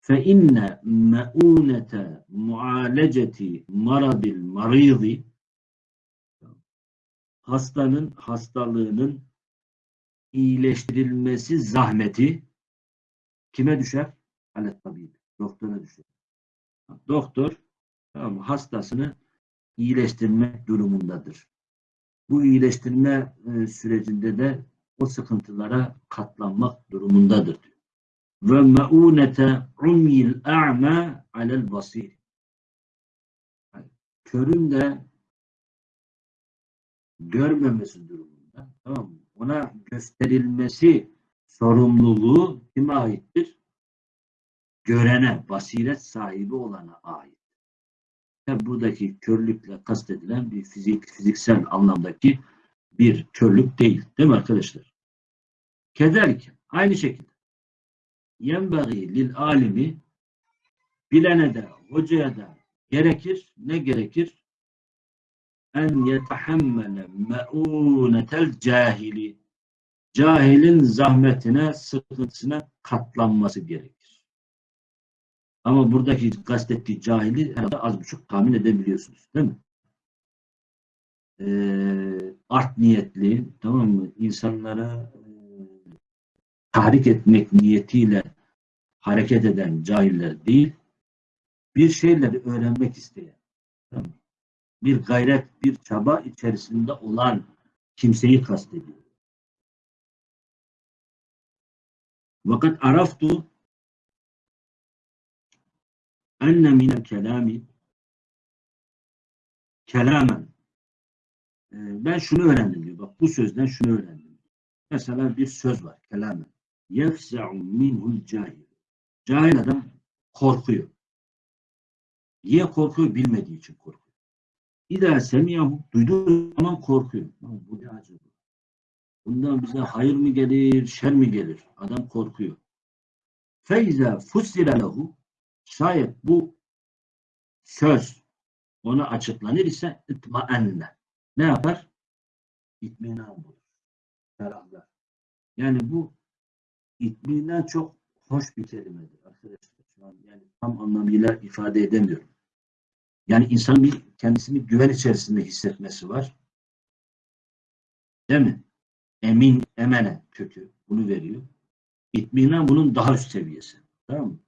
Fe inne meunete mualeceti maradil maridi hastanın hastalığının iyileştirilmesi zahmeti kime düşer? Alet tabi. Doktora düşer. Doktor tamam, hastasını iyileştirmek durumundadır. Bu iyileştirme e, sürecinde de o sıkıntılara katlanmak durumundadır. diyor. Ve meunete umyil a'ma alel basir. Körün de görmemesi durumunda. Tamam mı? Ona gösterilmesi sorumluluğu kime aittir? Görene, basiret sahibi olana ait. Ve buradaki körlükle kastedilen bir fizik, fiziksel anlamdaki bir körlük değil. Değil mi arkadaşlar? Kederlik. Aynı şekilde. Yenbagi lil alimi bilene de, hocaya da gerekir. Ne gerekir? En yetehammele me'unetel cahili. Cahilin zahmetine, sıkıntısına katlanması gerekir. Ama buradaki kastettiği cahili herhalde az buçuk tahmin edebiliyorsunuz. Değil mi? Ee, art niyetli, tamam mı? İnsanlara e, tahrik etmek niyetiyle hareket eden cahiller değil, bir şeyleri öğrenmek isteyen, tamam mı? Bir gayret, bir çaba içerisinde olan kimseyi kastediyor. Vakat araftu enne minel kelami kelamen Ee, ben şunu öğrendim diyor. Bak bu sözden şunu öğrendim. Mesela bir söz var. Kelamen. Yefza'u minhul cahil. Cahil adam korkuyor. Niye korkuyor? Bilmediği için korkuyor. İda semiyahu duyduğu zaman korkuyor. Bu ne acaba? Bundan bize hayır mı gelir, şer mi gelir? Adam korkuyor. Feyza fussira lehu şayet bu söz ona açıklanır ise itmaenne. Ne yapar? İtminan bulur. Ferahlar. Yani bu itminan çok hoş bir kelimedir arkadaşlar. Yani tam anlamıyla ifade edemiyorum. Yani insan bir kendisini güven içerisinde hissetmesi var. Değil mi? Emin, emene kökü bunu veriyor. İtminan bunun daha üst seviyesi. Tamam mı?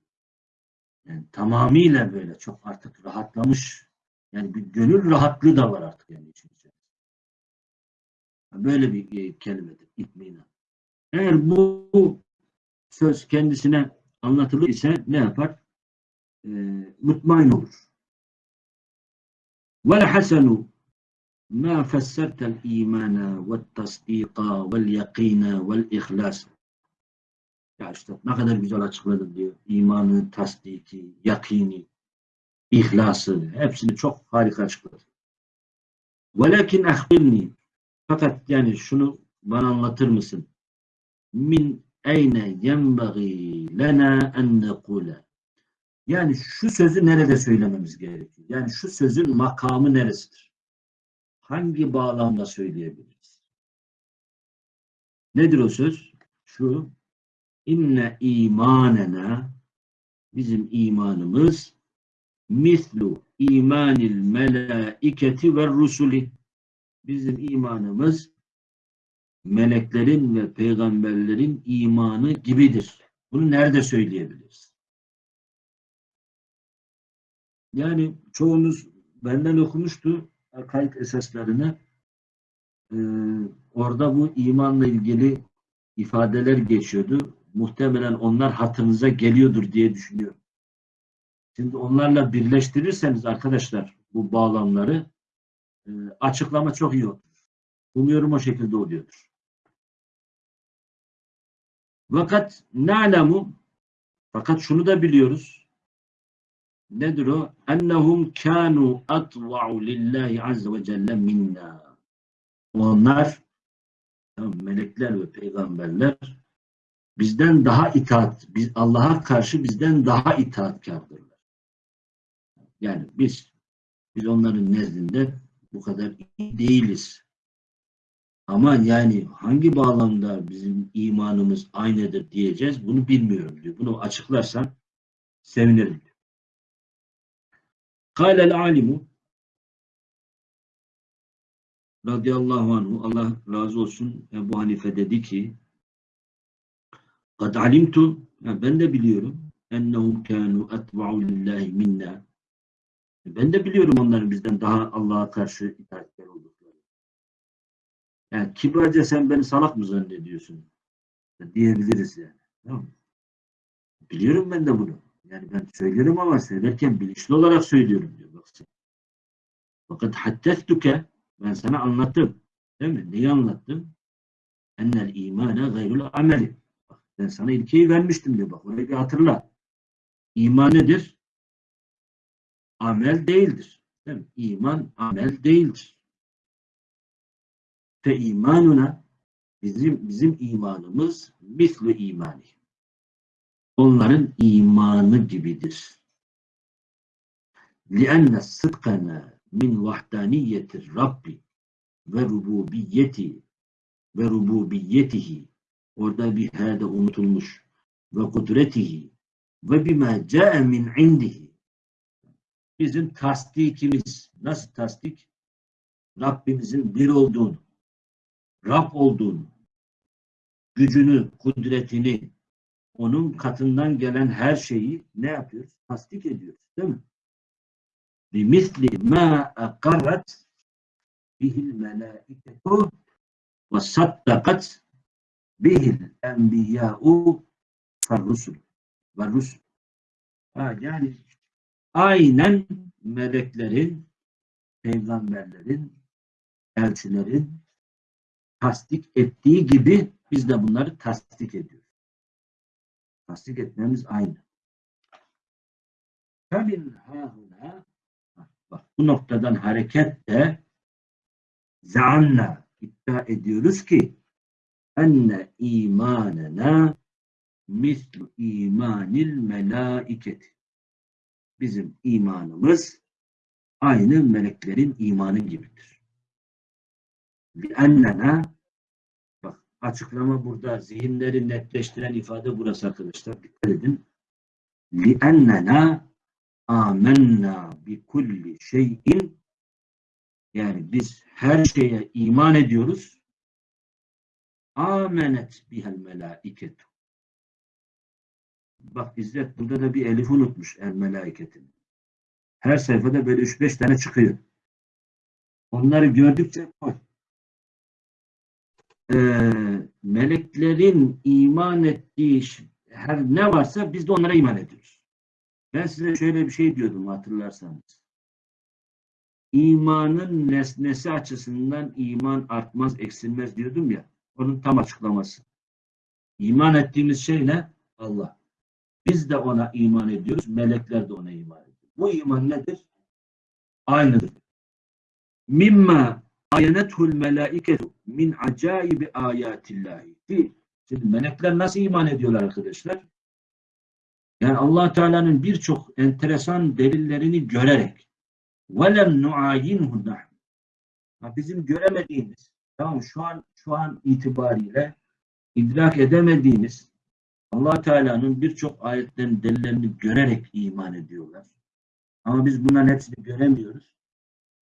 Yani tamamıyla böyle çok artık rahatlamış. Yani bir gönül rahatlığı da var artık yani için. Böyle bir e, kelimedir itminan. Eğer bu, bu söz kendisine anlatılır ise ne yapar? E, mutmain olur. والحسن ما فسرت الإيمان والتصديق واليقين والإخلاص. ما قدر بجوالة تشغلت إيمان تصديق يقين إخلاص. هبسني çok harika çıkıyor ولكن أخبرني فقط يعني شنو؟ bana anlatır mısın من أين ينبغي لنا أن نقول yani şu sözü nerede söylememiz gerekiyor? Yani şu sözün makamı neresidir? Hangi bağlamda söyleyebiliriz? Nedir o söz? Şu inne imanena bizim imanımız mislu imanil melaiketi ve rusuli bizim imanımız meleklerin ve peygamberlerin imanı gibidir. Bunu nerede söyleyebiliriz? Yani çoğunuz benden okumuştu kayıt esaslarını. Ee, orada bu imanla ilgili ifadeler geçiyordu. Muhtemelen onlar hatırınıza geliyordur diye düşünüyorum. Şimdi onlarla birleştirirseniz arkadaşlar bu bağlamları e, açıklama çok iyi olur. Umuyorum o şekilde oluyordur. Fakat na'lemu fakat şunu da biliyoruz. Nedir o? Ennehum kanu atva'u lillahi azze ve celle minna. Onlar melekler ve peygamberler bizden daha itaat, biz Allah'a karşı bizden daha itaatkardırlar. Yani biz biz onların nezdinde bu kadar iyi değiliz. Ama yani hangi bağlamda bizim imanımız aynıdır diyeceğiz bunu bilmiyorum diyor. Bunu açıklarsan sevinirim diyor. Kâlel alimu radıyallahu anhu Allah razı olsun Ebu Hanife dedi ki kad alimtu ya ben de biliyorum ennehum kânû etba'u lillahi minna ben de biliyorum onların bizden daha Allah'a karşı itaatkar oldukları. Yani kibarca sen beni salak mı zannediyorsun? Diyebiliriz yani. Tamam? Biliyorum ben de bunu. Yani ben söylüyorum ama söylerken bilinçli olarak söylüyorum diyor. Fakat haddestuke ben sana anlattım. Değil mi? Neyi anlattım? Ennel imane gayrul ameli. Bak, ben sana ilkeyi vermiştim diyor. Bak orayı bir hatırla. İman nedir? Amel değildir. Değil mi? İman amel değildir. Fe imanuna bizim bizim imanımız mislu imani Onların imanı gibidir. لِأَنَّ صِدْقَنَا min vahdaniyetir Rabbi ve rububiyeti ve rububiyetihi orada bir hede unutulmuş ve kudretihi ve bima ca'e min indihi bizim tasdikimiz nasıl tasdik? Rabbimizin bir olduğunu Rab olduğunu gücünü, kudretini onun katından gelen her şeyi ne yapıyoruz? Tasdik ediyoruz. Değil mi? بِمِثْلِ مَا اَقَرَّتْ بِهِ الْمَلَائِكَةُ وَصَدَّقَتْ بِهِ الْاَنْبِيَاءُ فَالرُّسُلُ وَالرُّسُلُ ha, Yani aynen meleklerin, peygamberlerin, elçilerin tasdik ettiği gibi biz de bunları tasdik ediyoruz. tasdik etmemiz aynı. Femin hâhuna bak bu noktadan hareketle zaanna iddia ediyoruz ki enne imanena mislu imanil melaiketi. Bizim imanımız aynı meleklerin imanı gibidir. Li ennena açıklama burada zihinleri netleştiren ifade burası arkadaşlar. Dikkat edin. لِأَنَّنَا آمَنَّا بِكُلِّ şeyin yani biz her şeye iman ediyoruz. Amenet bihel melaiketu. Bak İzzet burada da bir elif unutmuş el melaiketin. Her sayfada böyle 3-5 tane çıkıyor. Onları gördükçe koy. Ee, meleklerin iman ettiği her ne varsa biz de onlara iman ediyoruz. Ben size şöyle bir şey diyordum hatırlarsanız. İmanın nesnesi açısından iman artmaz, eksilmez diyordum ya. Onun tam açıklaması. İman ettiğimiz şey ne? Allah. Biz de ona iman ediyoruz. Melekler de ona iman ediyor. Bu iman nedir? Aynıdır. Mimma ayenethul melaiketu min acaibi ayatillahi. Ki, Şimdi melekler nasıl iman ediyorlar arkadaşlar? Yani allah Teala'nın birçok enteresan delillerini görerek وَلَمْ نُعَayِنْهُ نَحْنُ Ha, Bizim göremediğimiz, tamam şu an şu an itibariyle idrak edemediğimiz allah Teala'nın birçok ayetlerin delillerini görerek iman ediyorlar. Ama biz bunların hepsini göremiyoruz.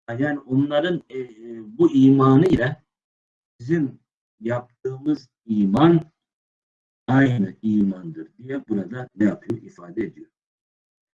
Yani onların e, e, bu imanı ile bizim yaptığımız iman aynı imandır diye burada ne yapıyor? ifade ediyor.